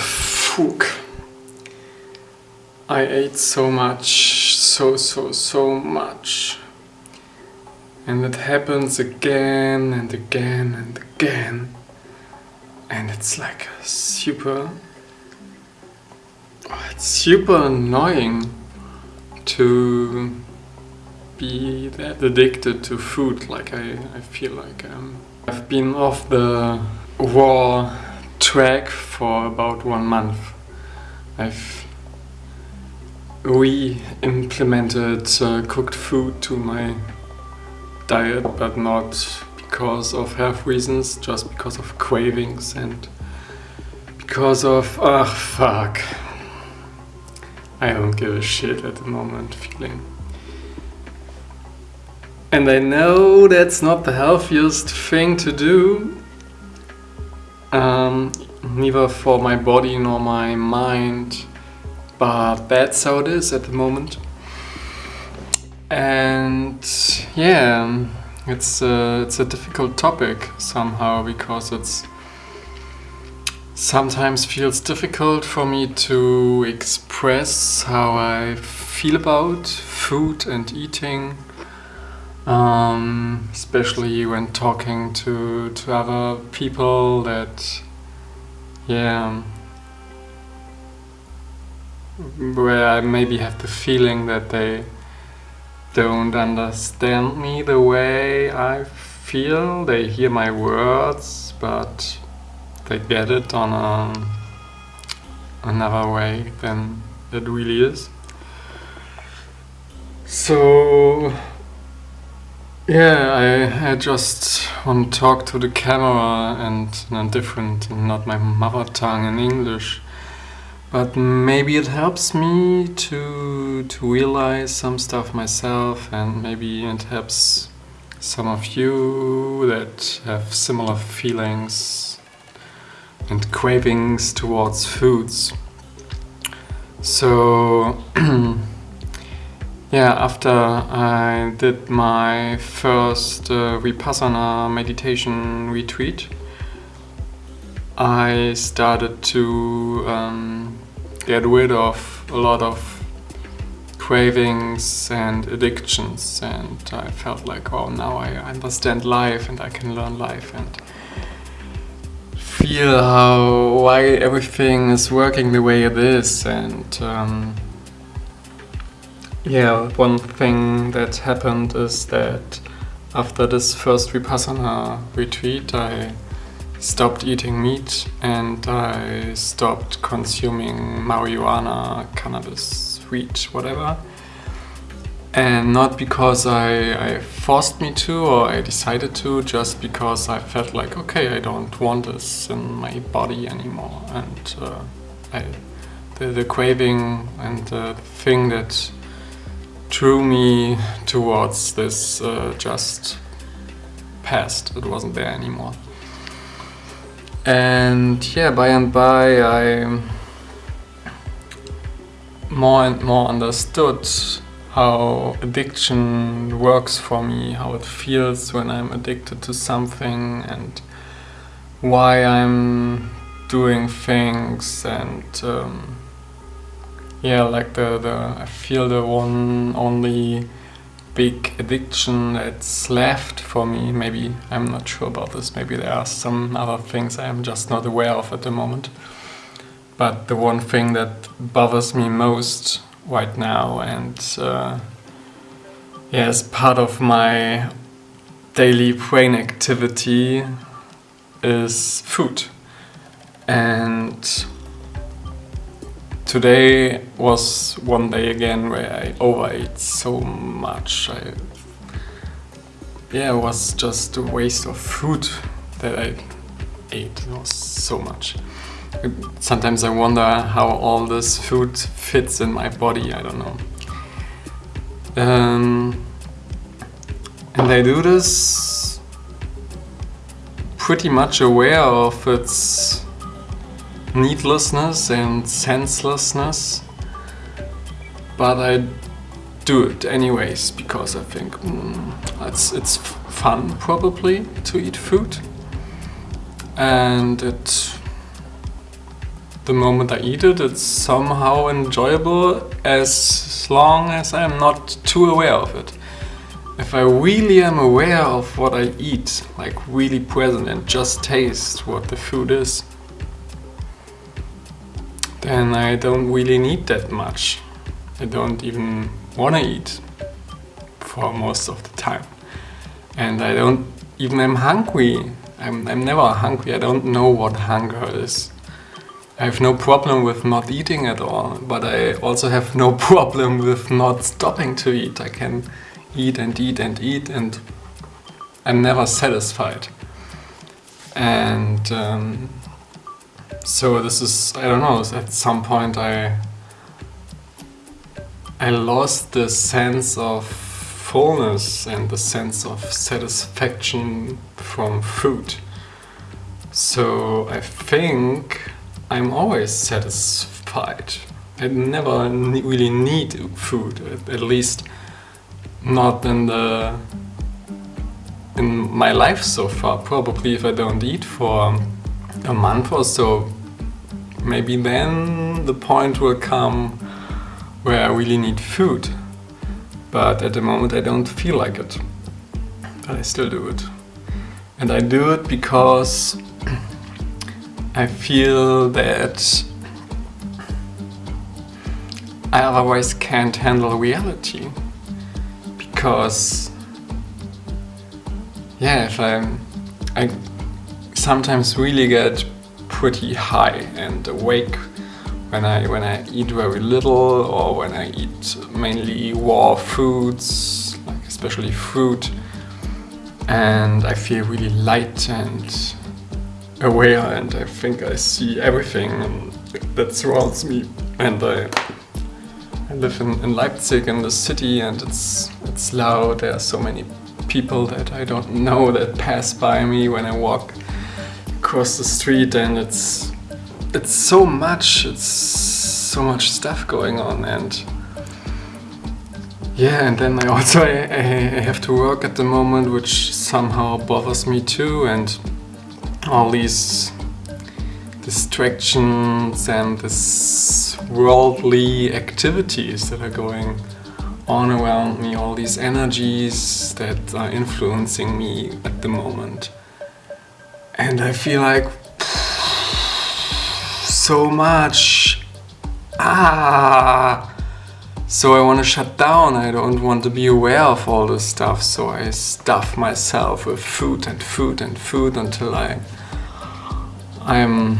Fuck. I ate so much, so, so, so much. And it happens again and again and again. And it's like super... It's super annoying to be that addicted to food like I, I feel like um, I've been off the raw track for about one month. I've re-implemented uh, cooked food to my diet but not because of health reasons, just because of cravings and because of, ah, oh, fuck. I don't give a shit at the moment feeling. And I know that's not the healthiest thing to do, um, neither for my body nor my mind, but that's how it is at the moment. And yeah, it's a, it's a difficult topic somehow because it's sometimes feels difficult for me to express how I feel about food and eating um, especially when talking to, to other people that yeah where I maybe have the feeling that they don't understand me the way I feel they hear my words but they get it on a, another way than it really is. So yeah, I, I just want to talk to the camera and in a different, not my mother tongue in English. But maybe it helps me to to realize some stuff myself and maybe it helps some of you that have similar feelings and cravings towards foods. So yeah, after I did my first uh, Vipassana meditation retreat, I started to um, get rid of a lot of cravings and addictions and I felt like, oh, now I understand life and I can learn life and feel how why everything is working the way it is and um, yeah one thing that happened is that after this first Vipassana retreat I stopped eating meat and I stopped consuming marijuana, cannabis, weed, whatever and not because I, I, forced me to or I decided to, just because I felt like, okay, I don't want this in my body anymore. And uh, I, the, the, craving and the thing that drew me towards this uh, just past. It wasn't there anymore. And yeah, by and by I more and more understood how addiction works for me, how it feels when I'm addicted to something and why I'm doing things and um, yeah, like the, the I feel the one only big addiction that's left for me, maybe I'm not sure about this, maybe there are some other things I'm just not aware of at the moment. But the one thing that bothers me most right now and uh, yeah, as part of my daily brain activity is food and today was one day again where I overate so much I yeah it was just a waste of food that I ate it was so much Sometimes I wonder how all this food fits in my body, I don't know. Um, and I do this pretty much aware of its needlessness and senselessness, but I do it anyways because I think mm, it's, it's fun probably to eat food and it the moment I eat it, it's somehow enjoyable as long as I'm not too aware of it. If I really am aware of what I eat, like really present and just taste what the food is, then I don't really need that much. I don't even want to eat for most of the time. And I don't even am hungry. I'm, I'm never hungry. I don't know what hunger is. I have no problem with not eating at all, but I also have no problem with not stopping to eat. I can eat and eat and eat and I'm never satisfied. And um, so this is, I don't know, at some point I I lost the sense of fullness and the sense of satisfaction from food. So I think I'm always satisfied. I never really need food, at least not in the in my life so far. Probably if I don't eat for a month or so, maybe then the point will come where I really need food. But at the moment I don't feel like it. But I still do it. And I do it because I feel that I otherwise can't handle reality because yeah, if I'm, I sometimes really get pretty high and awake when I when I eat very little or when I eat mainly raw foods, like especially fruit, and I feel really light and aware and I think I see everything that surrounds me. And I I live in, in Leipzig in the city and it's it's loud. There are so many people that I don't know that pass by me when I walk across the street and it's it's so much, it's so much stuff going on and yeah, and then I also I, I have to work at the moment which somehow bothers me too and all these distractions and this worldly activities that are going on around me, all these energies that are influencing me at the moment. And I feel like so much. Ah! So I want to shut down, I don't want to be aware of all this stuff, so I stuff myself with food and food and food until I I'm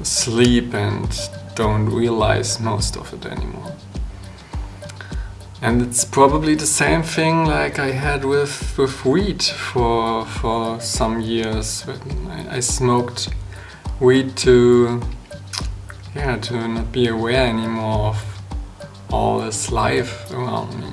asleep and don't realize most of it anymore. And it's probably the same thing like I had with, with weed for, for some years. I, I smoked weed to, yeah, to not be aware anymore of all this life around me.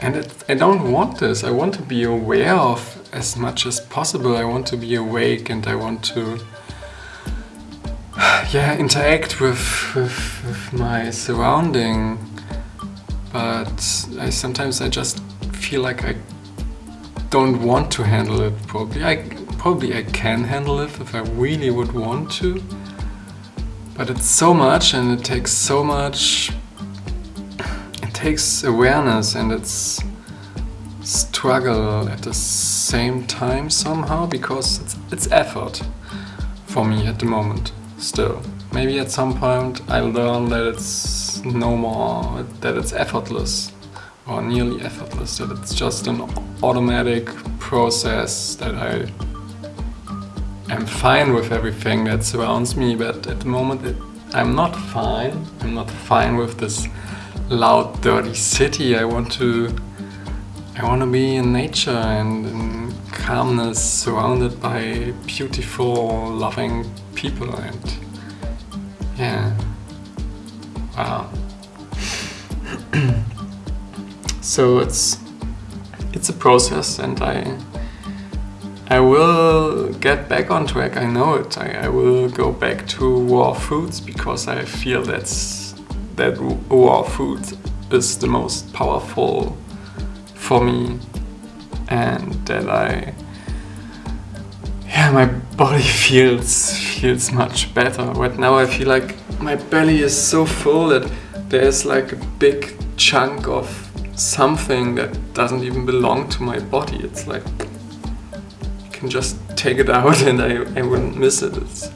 And it, I don't want this. I want to be aware of as much as possible. I want to be awake and I want to yeah, interact with, with, with my surrounding. But I sometimes I just feel like I don't want to handle it probably. I probably I can handle it if I really would want to. But it's so much and it takes so much it takes awareness and it's struggle at the same time somehow because it's, it's effort for me at the moment still. Maybe at some point I'll learn that it's no more, that it's effortless or nearly effortless, that it's just an automatic process that I am fine with everything that surrounds me but at the moment it, I'm not fine. I'm not fine with this loud, dirty city. I want to I want to be in nature and in calmness, surrounded by beautiful, loving people and yeah, wow. so it's it's a process and I I will get back on track, I know it. I, I will go back to raw foods because I feel that's that raw food is the most powerful for me and that I yeah my body feels feels much better. Right now I feel like my belly is so full that there's like a big chunk of something that doesn't even belong to my body. It's like you can just take it out and I, I wouldn't miss it. It's,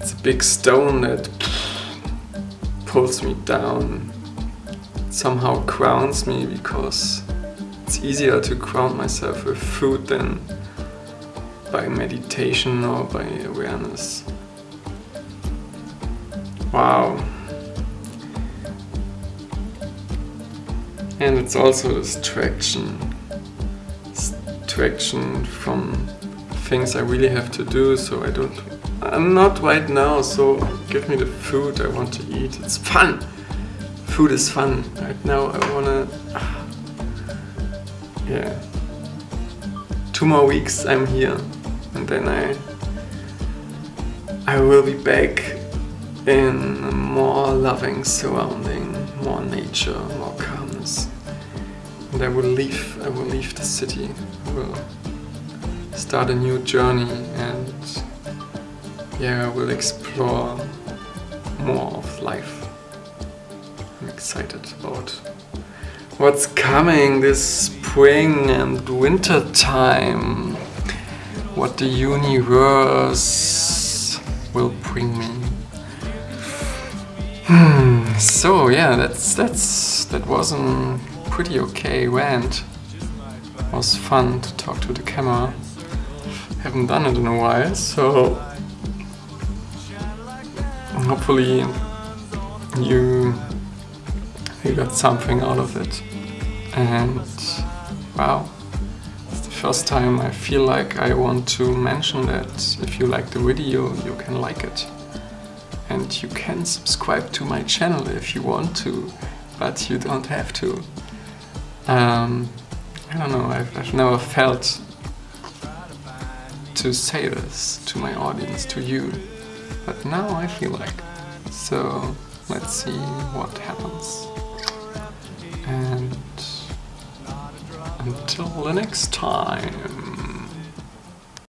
it's a big stone that pulls me down, somehow grounds me because it's easier to ground myself with food than by meditation or by awareness. Wow. And it's also this distraction. Distraction from things I really have to do, so I don't... I'm not right now, so give me the food I want to eat. It's fun! Food is fun. Right now I wanna... Yeah. Two more weeks I'm here and then I I will be back in a more loving surrounding, more nature, more calmness. And I will leave, I will leave the city, I will start a new journey and yeah, I will explore more of life. I'm excited about what's coming this spring and winter time. What the universe will bring me. So yeah, that's that's that was a pretty okay rant. It was fun to talk to the camera. Haven't done it in a while, so hopefully you you got something out of it. And wow, it's the first time I feel like I want to mention that if you like the video, you can like it. And you can subscribe to my channel if you want to, but you don't have to. Um, I don't know, I've, I've never felt to say this to my audience, to you, but now I feel like. So let's see what happens. And until the next time.